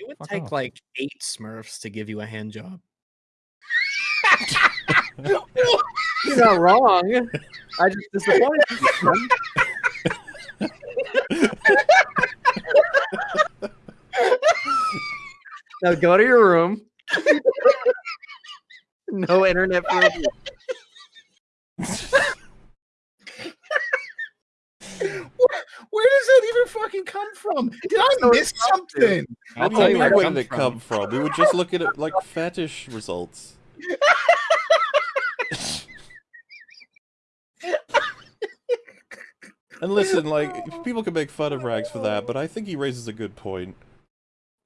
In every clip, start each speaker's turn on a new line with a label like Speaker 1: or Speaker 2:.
Speaker 1: It would
Speaker 2: Fuck
Speaker 1: take
Speaker 2: off.
Speaker 1: like eight Smurfs to give you a hand job.
Speaker 3: You're not wrong. I just disappointed you. son. now go to your room. no internet for a
Speaker 4: fucking come from? Did I miss
Speaker 3: it's up to.
Speaker 4: something?
Speaker 1: I'll tell
Speaker 5: you
Speaker 1: you
Speaker 5: mean
Speaker 1: where it
Speaker 5: where did it come from? We were just looking at like fetish results. And listen, like people can make fun of Rags for that, but I think he raises a good point.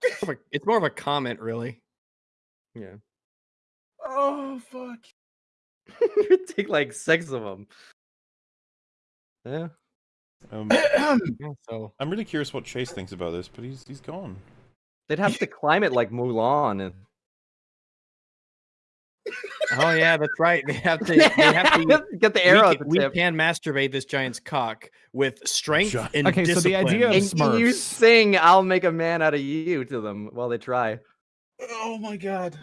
Speaker 1: It's more of a- It's more of a comment, really.
Speaker 3: Yeah.
Speaker 4: Oh fuck.
Speaker 3: Take like six of them. Yeah.
Speaker 5: Um,
Speaker 1: Yeah, so
Speaker 5: I'm really curious what Chase thinks about this, but he's he's gone.
Speaker 3: They'd have to climb it like Mulan. And...
Speaker 1: Oh yeah, that's right. They have to. They have to.
Speaker 3: get the arrow
Speaker 1: we, can, we can masturbate this giant's cock with strength
Speaker 5: Gi-
Speaker 1: and
Speaker 2: Okay, so the idea of
Speaker 1: discipline.
Speaker 3: And you sing "I'll make a man out of you" to them while they try.
Speaker 4: Oh my god.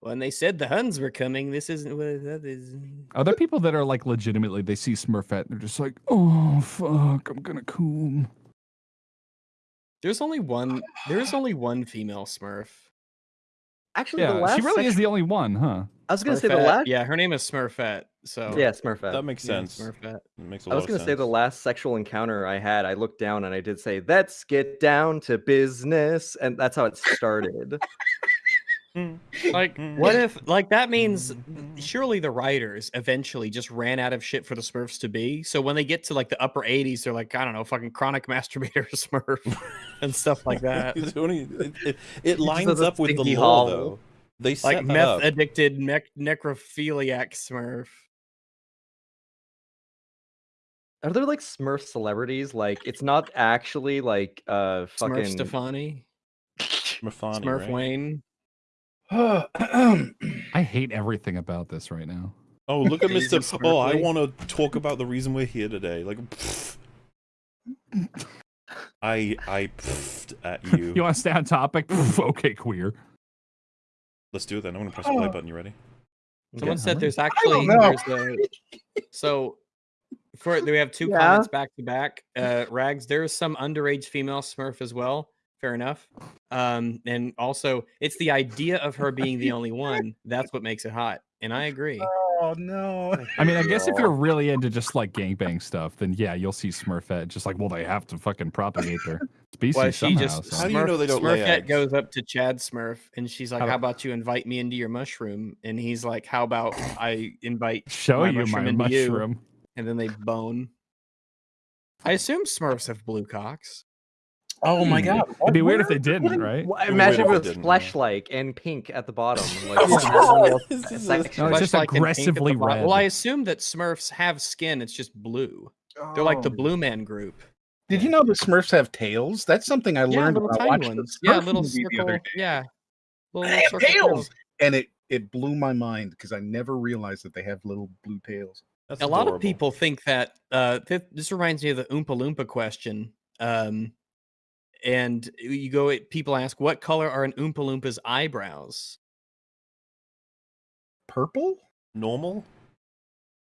Speaker 1: When they said the Huns were coming, this isn't what that is.
Speaker 2: Are there people that are like legitimately they see Smurfette and they're just like, oh fuck, I'm gonna coom.
Speaker 1: There's only one. There's only one female Smurf.
Speaker 3: Actually, the
Speaker 2: Yeah,
Speaker 3: last
Speaker 2: she really is the only one, huh?
Speaker 3: I was gonna say the last.
Speaker 1: Yeah, her name is Smurfette. So
Speaker 3: Yeah, Smurfette.
Speaker 5: That makes
Speaker 1: yeah,
Speaker 5: sense.
Speaker 1: Smurfette.
Speaker 5: It makes a
Speaker 3: I
Speaker 5: lot
Speaker 3: was gonna say the last sexual encounter I had, I looked down and I did say, "Let's get down to business," and that's how it started. Mm.
Speaker 1: Like, mm. what if like that means mm. surely the writers eventually just ran out of shit for the Smurfs to be. So when they get to like the upper 80s, they're like, I don't know, fucking chronic masturbator Smurf and stuff like that.
Speaker 5: It, it, it lines
Speaker 3: has
Speaker 5: up with the law, though. They set
Speaker 1: like meth
Speaker 5: up.
Speaker 1: addicted mech necrophiliac Smurf.
Speaker 3: Are there like Smurf celebrities? Like, it's not actually like uh
Speaker 1: Smurf. Stefani,
Speaker 5: Smurfani,
Speaker 1: Smurf
Speaker 5: right?
Speaker 1: Wayne.
Speaker 2: I hate everything about this right now.
Speaker 5: Oh, look at Mr. Oh, I want to talk about the reason we're here today. Like, pfft. I I pfft at you.
Speaker 2: You want to stay on topic? Pff, okay, queer.
Speaker 5: Let's do it then. I'm gonna press the play button. You ready?
Speaker 1: Someone
Speaker 2: Okay,
Speaker 1: said
Speaker 2: alright.
Speaker 1: there's actually
Speaker 4: know.
Speaker 1: there's a so for we have two
Speaker 3: Yeah.
Speaker 1: comments back to back. Uh Rags, there is some underage female Smurf as well. Fair enough. Um, and also it's the idea of her being the only one that's what makes it hot. And I agree.
Speaker 4: Oh no.
Speaker 2: I mean, I guess if you're really into just like gangbang stuff, then yeah, you'll see Smurfette. Just like, well, they have to fucking propagate their species
Speaker 1: Well, she
Speaker 2: somehow.
Speaker 1: just
Speaker 2: so-
Speaker 5: How do you know they don't lay
Speaker 1: Smurfette
Speaker 5: eggs?
Speaker 1: goes up to Chad Smurf and she's like,
Speaker 2: How
Speaker 1: How
Speaker 2: about-
Speaker 1: about you invite me into your mushroom? And he's like, How about I invite
Speaker 2: Show
Speaker 1: my
Speaker 2: you
Speaker 1: mushroom
Speaker 2: my
Speaker 1: into you.
Speaker 2: mushroom.
Speaker 1: and then they bone. I assume Smurfs have blue cocks.
Speaker 4: Oh my
Speaker 2: Hmm.
Speaker 4: god.
Speaker 2: It'd be weird if they didn't, right?
Speaker 3: Wha- Imagine if
Speaker 5: if
Speaker 3: it
Speaker 5: it
Speaker 3: was flesh-like and pink at the bottom. Like,
Speaker 4: Oh,
Speaker 3: normal
Speaker 5: This is a-
Speaker 3: section.
Speaker 2: No, it's just
Speaker 1: Flesh-like
Speaker 2: like
Speaker 1: and pink at the
Speaker 2: aggressively
Speaker 1: bottom.
Speaker 2: red.
Speaker 1: Well, I assume that Smurfs have skin. It's just blue. They're like the
Speaker 4: Oh.
Speaker 1: Blue Man Group.
Speaker 4: Did you know the Smurfs have tails? That's something I
Speaker 1: Yeah,
Speaker 4: learned
Speaker 1: little
Speaker 4: when I
Speaker 1: tiny
Speaker 4: watched the
Speaker 1: ones. Yeah, little
Speaker 4: movie the
Speaker 1: circle.
Speaker 4: other day.
Speaker 1: Yeah, little,
Speaker 4: They
Speaker 1: little
Speaker 4: have
Speaker 1: circle
Speaker 4: tails, and it it blew my mind because I never realized that they have little blue tails.
Speaker 5: That's
Speaker 1: a lot of people think that uh th- this reminds me of the oompa loompa question um and eh, you go eh, people ask what color are an oompa loompa's eyebrows
Speaker 4: Purple?
Speaker 5: normal.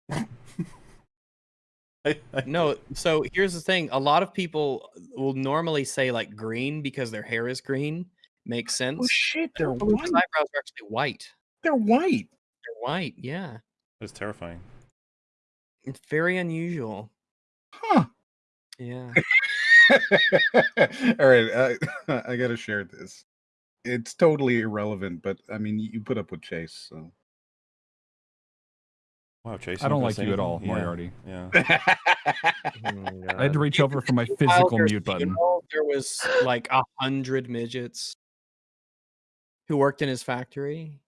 Speaker 5: I, I,
Speaker 1: no so here's the thing a lot of people eh, will normally say like green because their hair is green makes oh, sense
Speaker 4: Oh shit, they're white.
Speaker 1: eyebrows are actually white
Speaker 4: They're white.
Speaker 1: they're white yeah
Speaker 5: That's terrifying.
Speaker 1: it's very unusual
Speaker 4: Huh.
Speaker 1: yeah
Speaker 4: All right, I, I gotta share this. It's totally irrelevant, but I mean, you put up with Chase, so.
Speaker 5: Wow, Chase.
Speaker 2: I don't like you at all,
Speaker 5: Yeah,
Speaker 2: Moriarty.
Speaker 5: Yeah.
Speaker 3: Oh
Speaker 2: I had to reach over for my physical mute button.
Speaker 1: funeral, there was like a hundred midgets who worked in his factory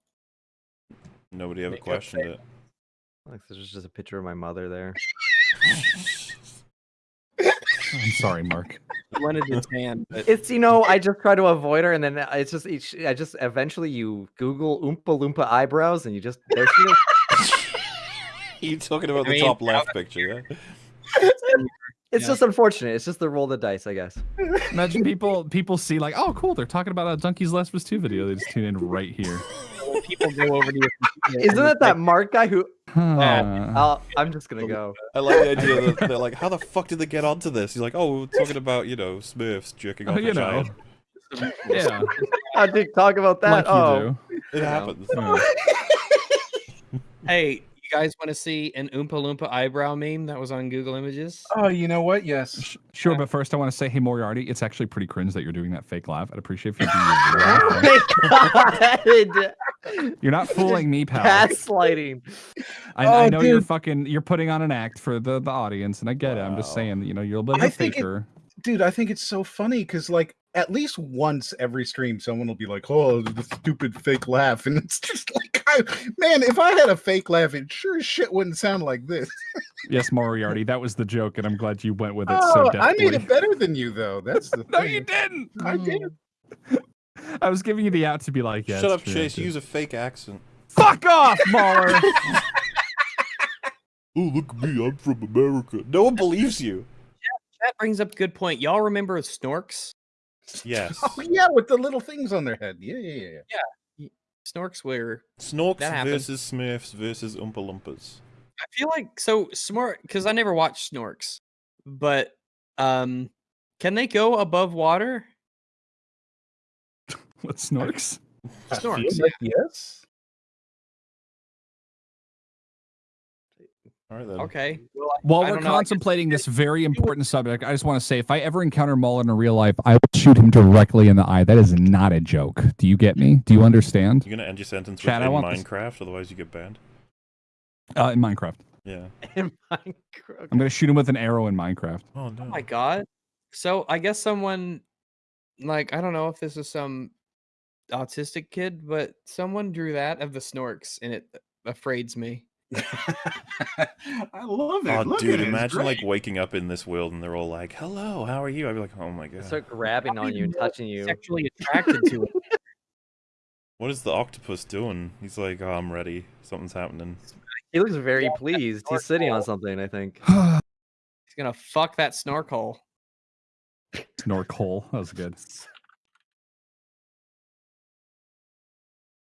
Speaker 5: Nobody ever questioned
Speaker 1: say-
Speaker 5: it.
Speaker 3: Like, there's just a picture of my mother there.
Speaker 2: I'm sorry, Mark.
Speaker 1: He wanted to tan, but
Speaker 3: It's you know I just try to avoid her, and then it's just each. I just eventually you Google Oompa Loompa eyebrows, and you just there she is.
Speaker 5: you talking about
Speaker 1: I
Speaker 5: the
Speaker 1: mean,
Speaker 5: top left picture, yeah?
Speaker 3: It's
Speaker 1: Yeah.
Speaker 3: just unfortunate. It's just the roll of the dice, I guess.
Speaker 2: Imagine people people see like, oh, cool, they're talking about a Donkey's Last of Us 2 video. They just tune in right here.
Speaker 1: When people go over to your computer
Speaker 3: Isn't
Speaker 1: and
Speaker 3: that that Mark guy who?
Speaker 2: Huh.
Speaker 3: I'll, I'm just gonna go.
Speaker 5: I like the idea that they're like, how the fuck did they get onto this? He's like, oh, we're talking about, you know, Smurfs jerking
Speaker 2: Oh,
Speaker 5: off
Speaker 2: you
Speaker 5: a
Speaker 2: know.
Speaker 5: giant.
Speaker 2: yeah,
Speaker 3: How did talk about that?
Speaker 2: like you
Speaker 3: oh,
Speaker 2: do.
Speaker 5: It
Speaker 3: Yeah.
Speaker 5: happens.
Speaker 1: Hey, you guys want to see an Oompa Loompa eyebrow meme that was on Google Images?
Speaker 4: Oh, you know what? Yes.
Speaker 2: Sh- Sure, but first I want to say, hey Moriarty, it's actually pretty cringe that you're doing that fake laugh. I'd appreciate if you do your oh real laugh.
Speaker 3: my God.
Speaker 2: You're not fooling me, pal.
Speaker 3: Gaslighting.
Speaker 2: I, I
Speaker 4: Oh,
Speaker 2: know you're fucking you're putting on an act for the, the audience, and I get it. I'm just saying, you know, you're a bit of
Speaker 4: I
Speaker 2: a
Speaker 4: think it-
Speaker 2: faker.
Speaker 4: Dude, I think it's so funny because, like, at least once every stream, someone will be like, "Oh, the stupid fake laugh," and it's just like, I, man, if I had a fake laugh, it sure as shit wouldn't sound like this.
Speaker 2: Yes, Moriarty, that was the joke, and I'm glad you went with it
Speaker 4: Oh,
Speaker 2: so
Speaker 4: I made it better than you, though. That's the
Speaker 2: no,
Speaker 4: thing.
Speaker 2: you didn't.
Speaker 4: I did.
Speaker 2: I was giving you the out to be like, yeah.
Speaker 5: Shut up,
Speaker 2: true,
Speaker 5: Chase.
Speaker 2: did.
Speaker 5: Use a fake accent.
Speaker 2: Fuck off, Mauler.
Speaker 5: Oh, look at me. I'm from America. No one believes you.
Speaker 1: That brings up a good point. Y'all remember Snorks?
Speaker 5: Yes.
Speaker 4: Oh yeah, with the little things on their head. Yeah, yeah, yeah. Yeah.
Speaker 1: Snorks were
Speaker 5: Snorks versus Smurfs versus Oompa Loompas.
Speaker 1: I feel like so smart because I never watched Snorks, but um, can they go above water?
Speaker 2: what snorks?
Speaker 4: I feel
Speaker 1: Snorks.
Speaker 4: like yes.
Speaker 5: All right then.
Speaker 1: Okay. Well, I-
Speaker 2: While
Speaker 1: I
Speaker 2: we're
Speaker 1: don't know,
Speaker 2: contemplating this very important subject, I just want to say if I ever encounter Mullen in real life, I will shoot him directly in the eye. That is not a joke. Do you get me? Do you understand?
Speaker 5: You're gonna end your sentence
Speaker 2: Chad,
Speaker 5: with in
Speaker 2: want this-
Speaker 5: Minecraft, otherwise you get banned.
Speaker 2: Uh, in Minecraft.
Speaker 5: Yeah.
Speaker 3: In Minecraft.
Speaker 2: I'm going to shoot him with an arrow in Minecraft.
Speaker 5: Oh no.
Speaker 1: Oh my god. So I guess someone like I don't know if this is some autistic kid, but someone drew that of the Snorks and it uh, afraids me.
Speaker 4: I love it.
Speaker 5: Oh,
Speaker 4: Look
Speaker 5: dude!
Speaker 4: it,
Speaker 5: Imagine like waking up in this world and they're all like, "Hello, how are you?" I'd be like, "Oh my
Speaker 3: They
Speaker 5: god,
Speaker 3: Start grabbing on you and touching you.
Speaker 1: Sexually attracted to it.
Speaker 5: what is the octopus doing?" He's like, "Oh, I'm ready. Something's happening."
Speaker 3: He looks very
Speaker 1: Yeah,
Speaker 3: pleased. He's sitting on something, I think.
Speaker 1: He's gonna fuck that snorkel.
Speaker 2: Snorkel. That was good.